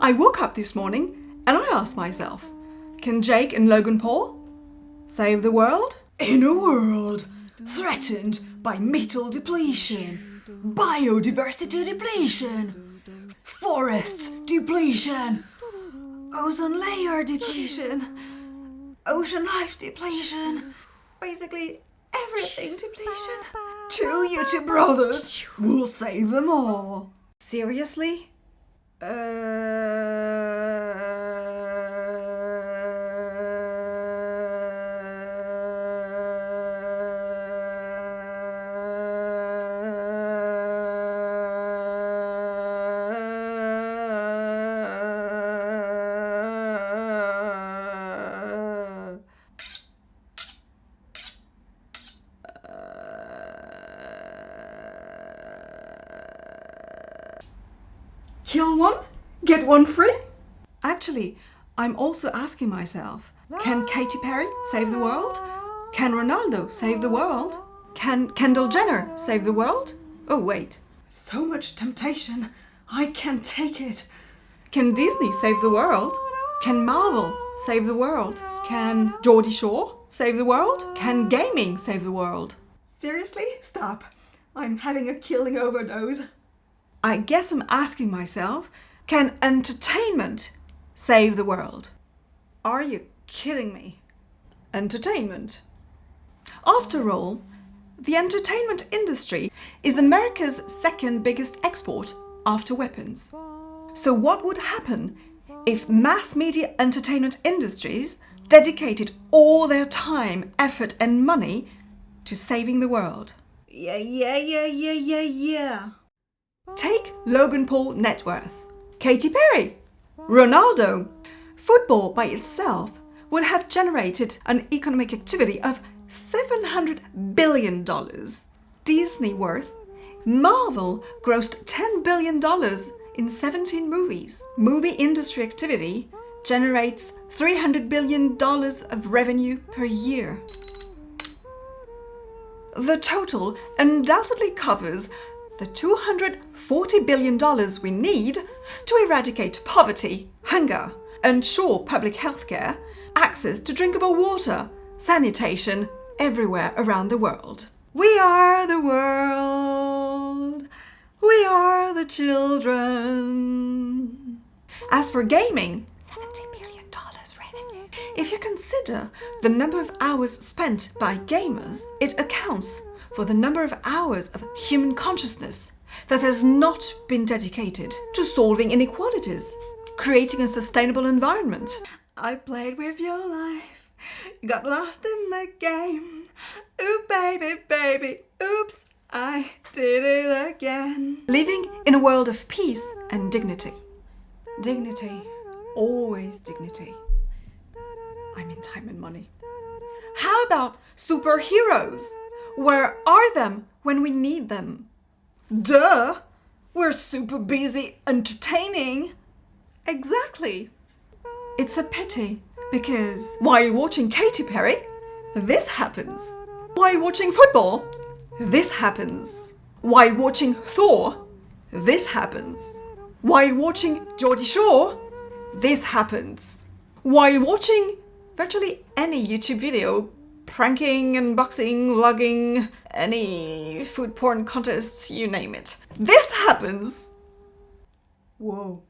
I woke up this morning and I asked myself, can Jake and Logan Paul save the world? In a world threatened by metal depletion, biodiversity depletion, forests depletion, ozone layer depletion, ocean life depletion, basically everything depletion. Two YouTube brothers will save them all. Seriously? Uh, Kill one, get one free? Actually, I'm also asking myself, can Katy Perry save the world? Can Ronaldo save the world? Can Kendall Jenner save the world? Oh wait, so much temptation, I can't take it. Can Disney save the world? Can Marvel save the world? Can Geordie Shore save the world? Can gaming save the world? Seriously? Stop. I'm having a killing overdose. I guess I'm asking myself, can entertainment save the world? Are you kidding me? Entertainment. After all, the entertainment industry is America's second biggest export after weapons. So what would happen if mass media entertainment industries dedicated all their time, effort and money to saving the world? Yeah, yeah, yeah, yeah, yeah, yeah. Take Logan Paul net worth, Katy Perry, Ronaldo. Football by itself would have generated an economic activity of $700 billion. Disney worth, Marvel grossed $10 billion in 17 movies. Movie industry activity generates $300 billion of revenue per year. The total undoubtedly covers the $240 billion we need to eradicate poverty, hunger, ensure public health care, access to drinkable water, sanitation everywhere around the world. We are the world. We are the children. As for gaming, $70 billion revenue. If you consider the number of hours spent by gamers, it accounts for the number of hours of human consciousness that has not been dedicated to solving inequalities, creating a sustainable environment. I played with your life, got lost in the game. Ooh, baby, baby, oops, I did it again. Living in a world of peace and dignity. Dignity, always dignity. I mean time and money. How about superheroes? Where are them when we need them? Duh! We're super busy entertaining. Exactly. It's a pity because while watching Katy Perry, this happens. While watching football, this happens. While watching Thor, this happens. While watching Geordie Shore, this happens. While watching virtually any YouTube video pranking, unboxing, vlogging, any food porn contests, you name it. This happens! Whoa.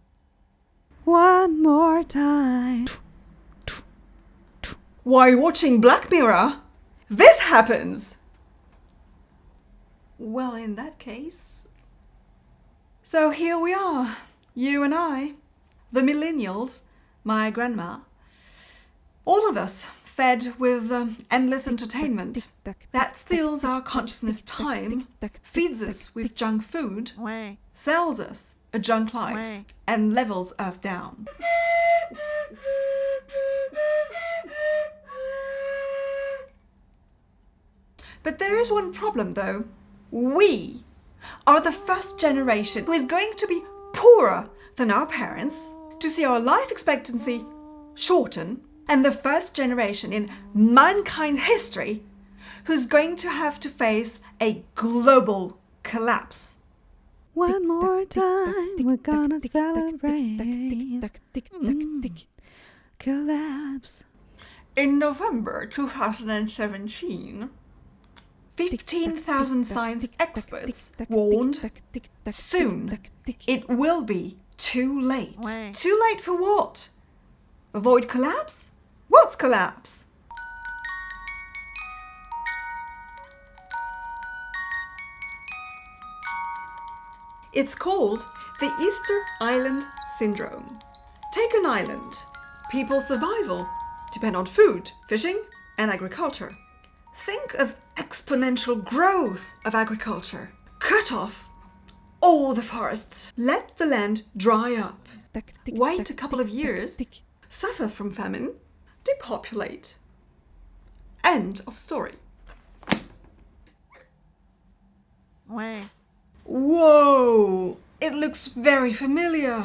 One more time. While watching Black Mirror, this happens! Well, in that case... So here we are, you and I, the millennials, my grandma, all of us fed with um, endless entertainment that steals our consciousness time, feeds us with junk food, sells us a junk life, and levels us down. But there is one problem though. We are the first generation who is going to be poorer than our parents, to see our life expectancy shorten and the first generation in mankind history who's going to have to face a global collapse. One more time, we're gonna celebrate. Collapse. In November 2017, 15,000 science experts warned soon it will be too late. Too late for what? Avoid collapse? What's collapse? It's called the Easter Island Syndrome. Take an island. People's survival depend on food, fishing, and agriculture. Think of exponential growth of agriculture. Cut off all the forests. Let the land dry up. Wait a couple of years. Suffer from famine depopulate. End of story. Whoa! It looks very familiar.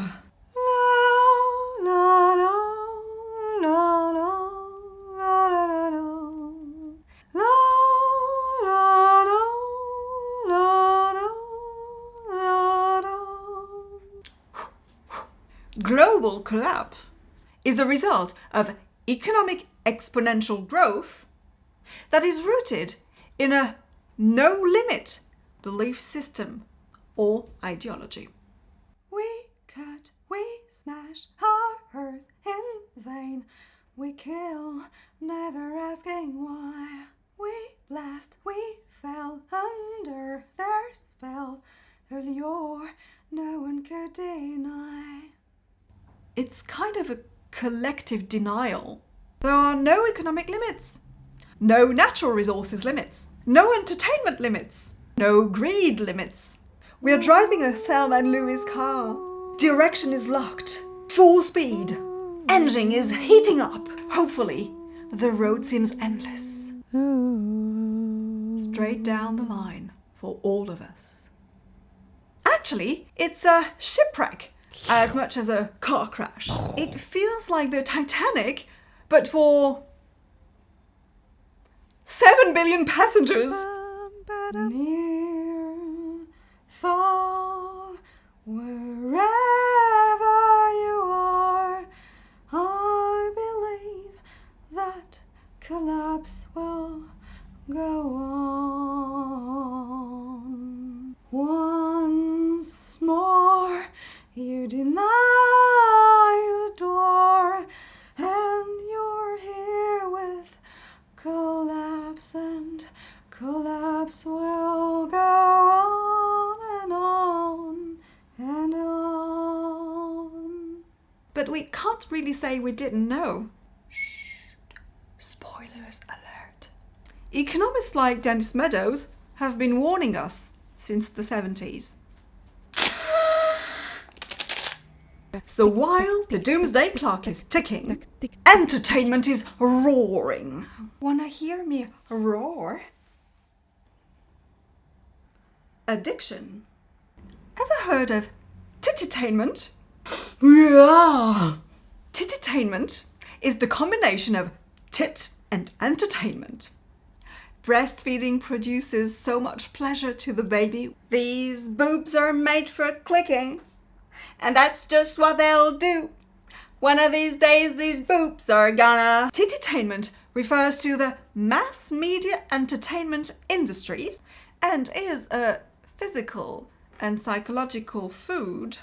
Global collapse is a result of economic exponential growth that is rooted in a no limit belief system or ideology. We cut, we smash our earth in vain. We kill, never asking why. We blast, we fell under their spell. Earlier, no one could deny. It's kind of a collective denial. There are no economic limits, no natural resources limits, no entertainment limits, no greed limits. We are driving a Thelma and Louise car. Direction is locked. Full speed. Engine is heating up. Hopefully, the road seems endless. Straight down the line for all of us. Actually, it's a shipwreck as much as a car crash. It feels like the Titanic, but for 7 billion passengers. Near, far, wherever you are, I believe that collapse will go on. Really say we didn't know. Shh. Spoilers alert. Economists like Dennis Meadows have been warning us since the 70s. So while the doomsday clock is ticking, entertainment is roaring. Wanna hear me roar? Addiction. Ever heard of tittytainment? Yeah. Tittytainment is the combination of tit and entertainment. Breastfeeding produces so much pleasure to the baby. These boobs are made for clicking, and that's just what they'll do. One of these days, these boobs are gonna. Tittytainment refers to the mass media entertainment industries and is a physical and psychological food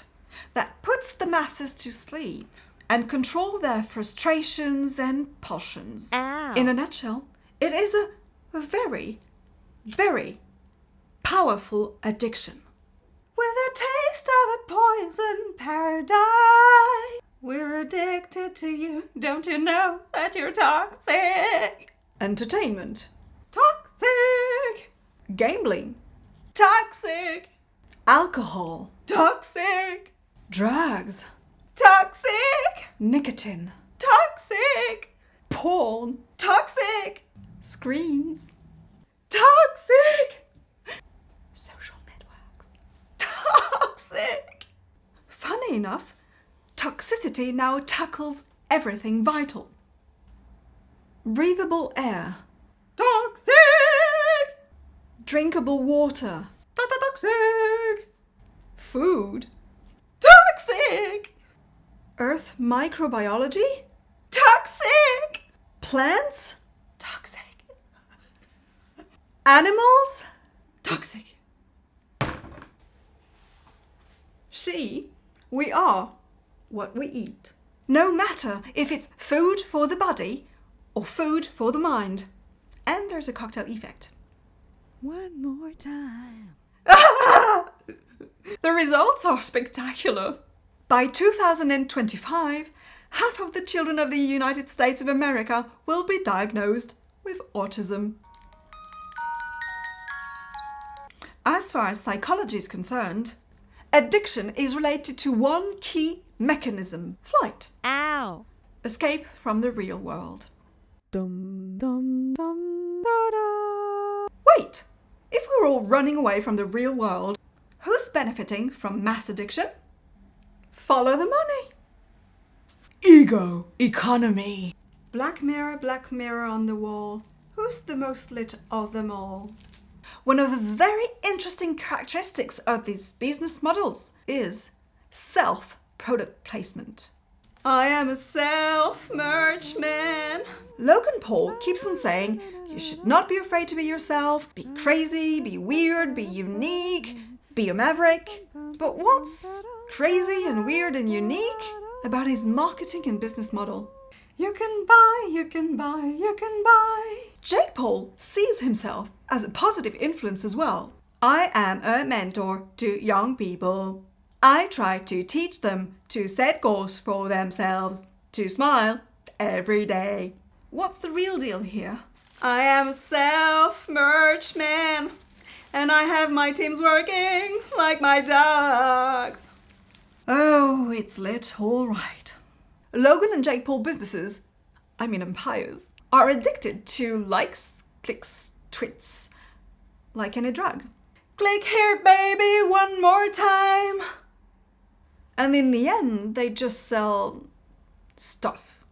that puts the masses to sleep and control their frustrations and passions. Ow. In a nutshell, it is a very, very powerful addiction. With a taste of a poison paradise, we're addicted to you. Don't you know that you're toxic? Entertainment. Toxic. Gambling. Toxic. Alcohol. Toxic. Drugs. Toxic. Nicotine. Toxic. Porn. Toxic. Screens. Toxic. Social networks. Toxic. Funny enough, toxicity now tackles everything vital. Breathable air. Toxic. Drinkable water. Toxic. Food. Earth microbiology. Toxic. Plants? Toxic. Animals? Toxic. She, we are what we eat. No matter if it's food for the body or food for the mind. And there's a cocktail effect. One more time. The results are spectacular. By 2025, half of the children of the United States of America will be diagnosed with autism. As far as psychology is concerned, addiction is related to one key mechanism flight, Ow. escape from the real world. Dum dum dum da da. Wait, if we're all running away from the real world, who's benefiting from mass addiction? Follow the money. Ego economy. Black mirror, black mirror on the wall. Who's the most lit of them all? One of the very interesting characteristics of these business models is self product placement. I am a self merch man. Logan Paul keeps on saying you should not be afraid to be yourself, be crazy, be weird, be unique, be a maverick. But what's crazy and weird and unique about his marketing and business model? You can buy, you can buy, you can buy. Jake Paul sees himself as a positive influence as well. I am a mentor to young people. I try to teach them to set goals for themselves, to smile every day. What's the real deal here? I am a self merch man, and I have my teams working like my dogs. Oh, it's lit, all right. Logan and Jake Paul businesses, I mean empires, are addicted to likes, clicks, tweets, like any drug. Click here, baby, one more time. And in the end, they just sell stuff.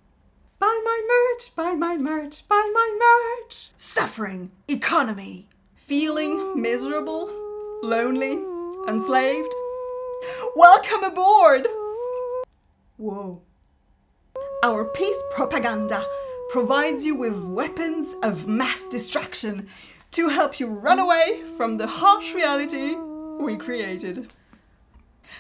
Buy my merch, buy my merch, buy my merch. Suffering, economy, feeling miserable, lonely, enslaved. Welcome aboard! Whoa. Our peace propaganda provides you with weapons of mass distraction to help you run away from the harsh reality we created.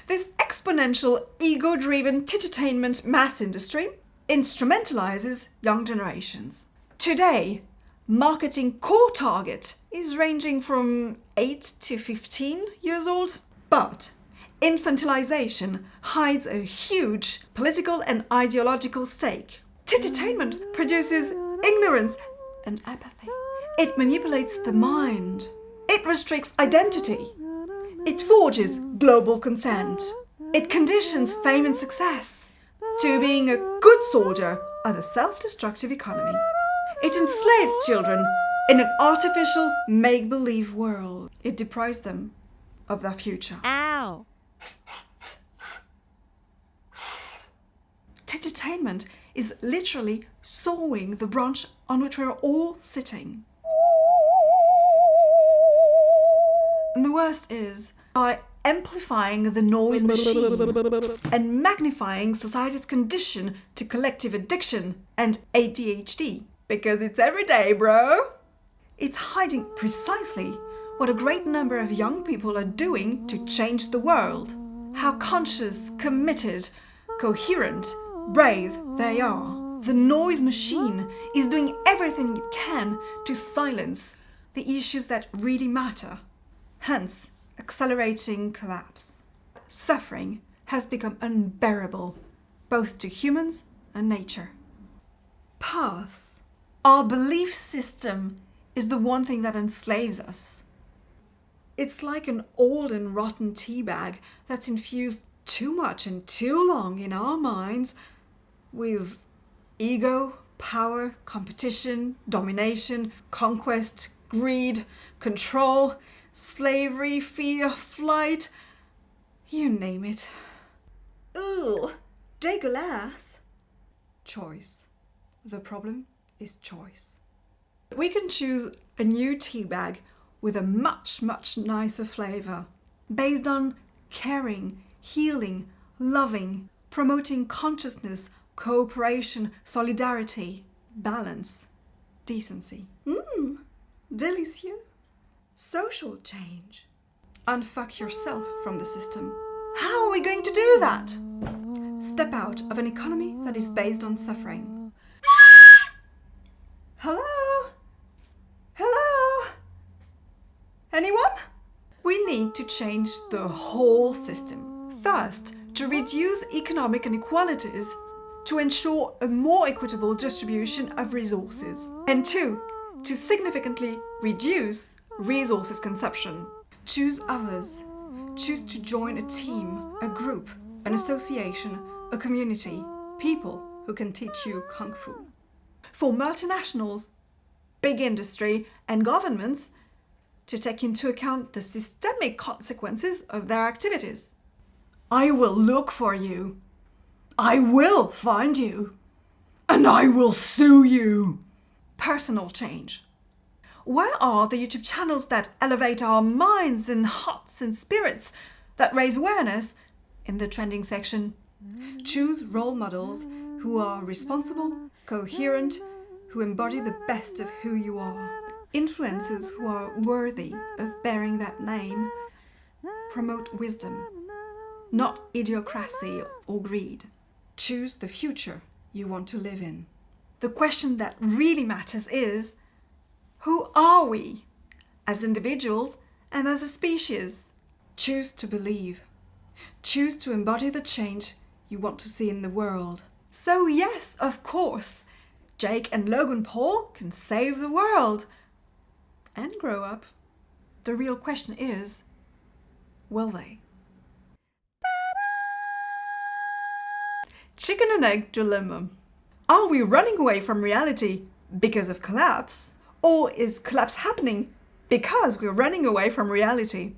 This exponential ego driven entertainment mass industry instrumentalizes young generations. Today, marketing core target is ranging from 8 to 15 years old, but infantilization hides a huge political and ideological stake. Entertainment produces ignorance and apathy. It manipulates the mind. It restricts identity. It forges global consent. It conditions fame and success to being a good soldier of a self destructive economy. It enslaves children in an artificial make believe world. It deprives them of their future. Ow. Entertainment is literally sawing the branch on which we're all sitting. And the worst is, by amplifying the noise machine and magnifying society's condition to collective addiction and ADHD. Because it's every day, bro! It's hiding precisely what a great number of young people are doing to change the world. How conscious, committed, coherent, brave they are. The noise machine is doing everything it can to silence the issues that really matter. Hence, accelerating collapse. Suffering has become unbearable, both to humans and nature. Paths. Our belief system is the one thing that enslaves us. It's like an old and rotten tea bag that's infused too much and too long in our minds with ego, power, competition, domination, conquest, greed, control, slavery, fear, flight, you name it. Ooh, dégueulasse. Choice. The problem is choice. We can choose a new tea bag with a much, much nicer flavour, based on caring, healing, loving, promoting consciousness, cooperation, solidarity. balance, decency. Mmm, delicieux. Social change. Unfuck yourself from the system. How are we going to do that? Step out of an economy that is based on suffering. Hello? Hello? Anyone? We need to change the whole system. First, to reduce economic inequalities to ensure a more equitable distribution of resources. And two, to significantly reduce resources consumption. Choose others. Choose to join a team, a group, an association, a community, people who can teach you Kung Fu. For multinationals, big industry, and governments to take into account the systemic consequences of their activities. I will look for you. I will find you. And I will sue you. Personal change. Where are the YouTube channels that elevate our minds and hearts and spirits, that raise awareness? In the trending section, choose role models who are responsible, coherent, who embody the best of who you are. Influencers who are worthy of bearing that name promote wisdom, not idiocracy or greed. Choose the future you want to live in. The question that really matters is who are we as individuals and as a species? Choose to believe. Choose to embody the change you want to see in the world. So, yes, of course, Jake and Logan Paul can save the world and grow up. The real question is will they? Chicken and egg dilemma. Are we running away from reality because of collapse? Or is collapse happening because we're running away from reality?